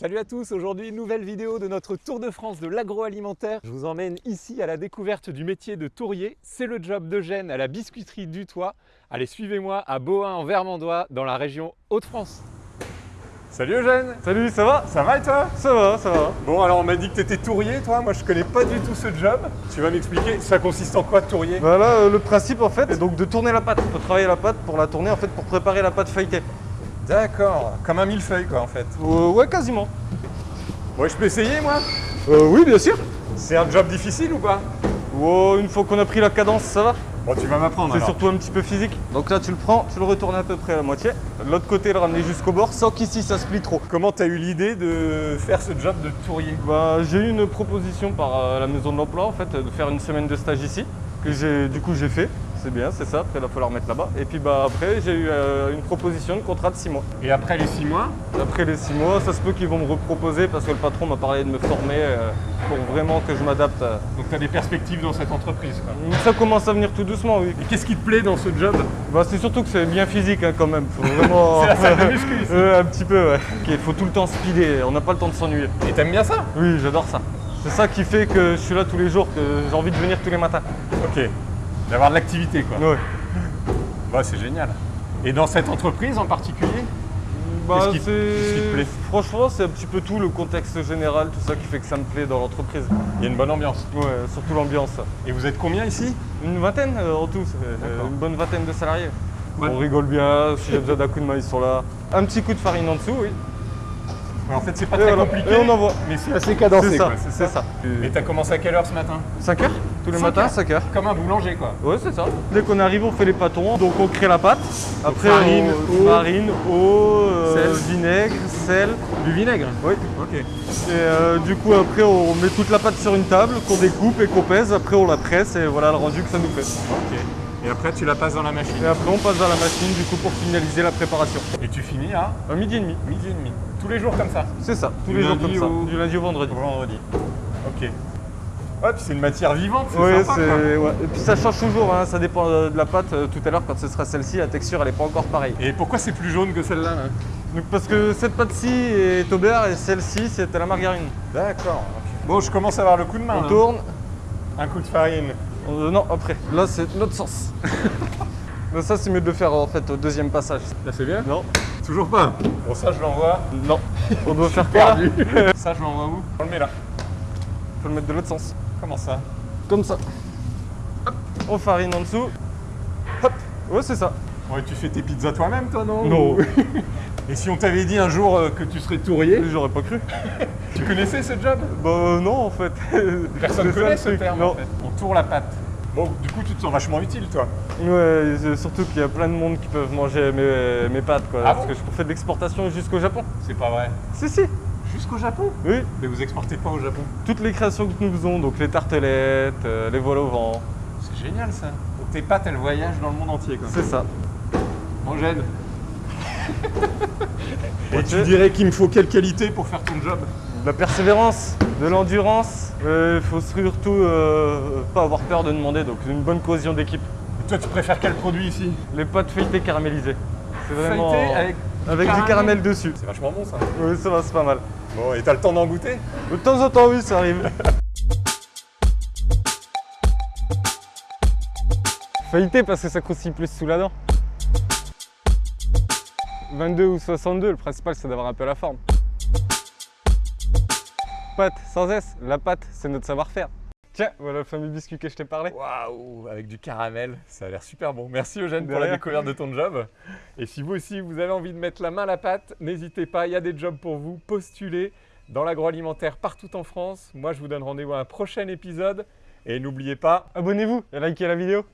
Salut à tous, aujourd'hui nouvelle vidéo de notre tour de France de l'agroalimentaire. Je vous emmène ici à la découverte du métier de tourrier. C'est le job d'Eugène à la biscuiterie du Toit. Allez, suivez-moi à Bohain en Vermandois dans la région Hauts-de-France. Salut Eugène Salut, ça va? Ça va et toi? Ça va, ça va. Bon alors on m'a dit que tu étais tourrier toi, moi je connais pas du tout ce job. Tu vas m'expliquer, ça consiste en quoi tourrier? Voilà euh, le principe en fait, est donc de tourner la pâte. Il faut travailler la pâte pour la tourner en fait pour préparer la pâte feuilletée. D'accord, comme un millefeuille quoi en fait. Euh, ouais, quasiment. Ouais, je peux essayer moi? Euh, oui, bien sûr. C'est un job difficile ou pas? Oh, une fois qu'on a pris la cadence, ça va? Bon, tu vas m'apprendre C'est surtout un petit peu physique. Donc là, tu le prends, tu le retournes à peu près à la moitié. L'autre côté, le ramener jusqu'au bord, sans qu'ici ça se plie trop. Comment t'as eu l'idée de faire ce job de tourrier Bah, j'ai eu une proposition par euh, la maison de l'emploi en fait de faire une semaine de stage ici que j'ai du coup j'ai fait. C'est bien, c'est ça. Après, il va falloir mettre là-bas. Et puis bah après, j'ai eu euh, une proposition de contrat de 6 mois. Et après les six mois? Après les 6 mois, ça se peut qu'ils vont me reproposer parce que le patron m'a parlé de me former euh, pour vraiment que je m'adapte. à- Donc tu as des perspectives dans cette entreprise. Quoi. Ça commence à venir tout doucement, oui. Et qu'est-ce qui te plaît dans ce job? Bah, c'est surtout que c'est bien physique hein, quand même. Faut vraiment... C'est la salle de muscu ici. Euh, un petit peu, ouais. Il faut tout le temps speeder. On n'a pas le temps de s'ennuyer. Et t'aimes bien ça? Oui, j'adore ça. C'est ça qui fait que je suis là tous les jours, que j'ai envie de venir tous les matins. Ok. D'avoir de l'activité quoi. Ouais. Bah c'est génial. Et dans cette entreprise en particulier Bah, Qu'est-ce qui- te plaît? Franchement, c'est un petit peu tout, le contexte général, tout ça qui fait que ça me plaît dans l'entreprise. Il y a une bonne ambiance. Ouais, surtout l'ambiance. Et vous êtes combien ici? Une vingtaine euh, en tout, euh, une bonne vingtaine de salariés. Ouais. On rigole bien, si j'ai besoin d'un coup de main, ils sont là. Un petit coup de farine en dessous, oui. Ouais, En fait c'est pas Et très voilà. compliqué. Et on envoie. Mais c'est assez cadencé C'est ça, quoi, c'est ça. Et t'as commencé à quelle heure ce matin? 5 heures Tous les 5 matins, heures 5 heures. Comme un boulanger quoi. Ouais, c'est ça. Dès qu'on arrive, on fait les pâtons, donc on crée la pâte. Après, farine, on- eau. farine, eau, euh, Sel. vinaigre, sel. Du vinaigre Oui. Ok. Et euh, du coup, après, on met toute la pâte sur une table, qu'on découpe et qu'on pèse. Après, on la presse et voilà le rendu que ça nous fait. Ok. Et après tu la passes dans la machine. Et après, on passe dans la machine, du coup, pour finaliser la préparation. Et tu finis à À midi et demi. midi et demi. Tous les jours comme ça C'est ça, tous Du les jours lundi comme ça. au- Du lundi au vendredi. Vendredi. Ok. Ouais, puis c'est une matière vivante, c'est Oui, sympa. ouais. Et puis ça change toujours, hein, ça dépend de la pâte. Euh, Tout à l'heure, quand ce sera celle-ci, la texture, elle n'est pas encore pareille. Et pourquoi c'est plus jaune que celle-là là? Donc, parce que cette pâte-ci est au beurre et celle-ci, c'est à la margarine. D'accord. Bon, je commence à avoir le coup de main. On là. tourne. Un coup de farine. Euh, non, après. Là, c'est l'autre sens. Mais ça, c'est mieux de le faire en fait au deuxième passage. Là, c'est bien? Non Toujours pas? Bon, ça, je l'envoie. Non. On doit faire Perdu. ça, je l'envoie où? On le met là. Faut le mettre de l'autre sens. Comment ça Comme ça. Hop. On farine en dessous. Hop. Ouais, c'est ça. Ouais, tu fais tes pizzas toi-même, toi, non Non. Et si on t'avait dit un jour euh, que tu serais tourrier, J'aurais pas cru. tu connaissais ce job Bah euh, non, en fait. Personne connaît le ce truc. terme, Non. en fait. On tourne la pâte. Bon, du coup, tu te sens vachement utile, toi. Ouais, surtout qu'il y a plein de monde qui peuvent manger mes, mes pâtes, quoi. Ah parce bon que je fais de l'exportation jusqu'au Japon. C'est pas vrai. Si, si. Jusqu'au Japon Oui. Mais vous exportez pas au Japon Toutes les créations que nous faisons, donc les tartelettes, euh, les voiles au vent, C'est génial, ça. Donc tes pâtes, elles voyagent dans le monde entier, quoi. c'est ça. J'aide. Et tu dirais qu'il me faut quelle qualité pour faire ton job? De la persévérance, de l'endurance. Il faut surtout euh, pas avoir peur de demander, donc une bonne cohésion d'équipe. Et Toi, tu préfères quel produit ici? Les pâtes feuilletées caramélisées. C'est vraiment. Avec avec du caramel. dessus. C'est vachement bon, ça. Oui, ça va, c'est pas mal. Bon, et t'as le temps d'en goûter? De temps en temps, oui, ça arrive. Feuilleté parce que ça croustille plus sous la dent. 22 ou 62, le principal c'est d'avoir un peu la forme. Pâte sans S, la pâte c'est notre savoir-faire. Tiens, voilà le fameux biscuit que je t'ai parlé. Waouh, avec du caramel, ça a l'air super bon. Merci Eugène pour la découverte de ton job. Et si vous aussi vous avez envie de mettre la main à la pâte, n'hésitez pas, il y a des jobs pour vous, postulez dans l'agroalimentaire partout en France. Moi je vous donne rendez-vous à un prochain épisode et n'oubliez pas, Abonnez-vous et likez la vidéo.